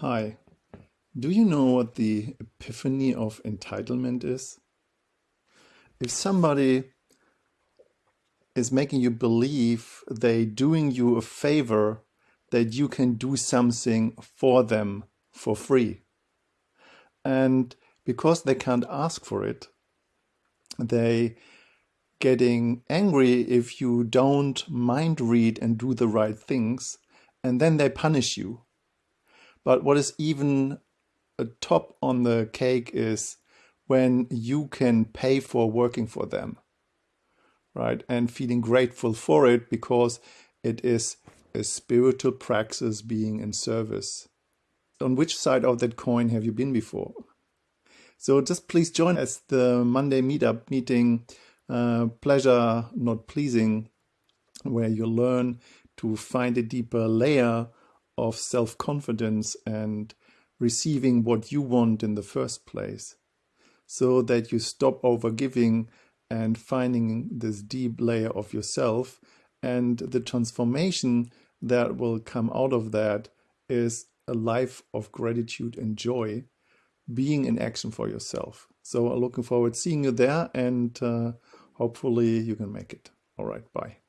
Hi, do you know what the epiphany of entitlement is? If somebody is making you believe they doing you a favor that you can do something for them for free. And because they can't ask for it, they getting angry if you don't mind read and do the right things, and then they punish you but what is even a top on the cake is when you can pay for working for them, right? And feeling grateful for it because it is a spiritual praxis being in service. On which side of that coin have you been before? So just please join us the Monday meetup meeting, uh, pleasure not pleasing, where you learn to find a deeper layer of self-confidence and receiving what you want in the first place so that you stop overgiving and finding this deep layer of yourself. And the transformation that will come out of that is a life of gratitude and joy being in action for yourself. So I'm looking forward to seeing you there and uh, hopefully you can make it. All right bye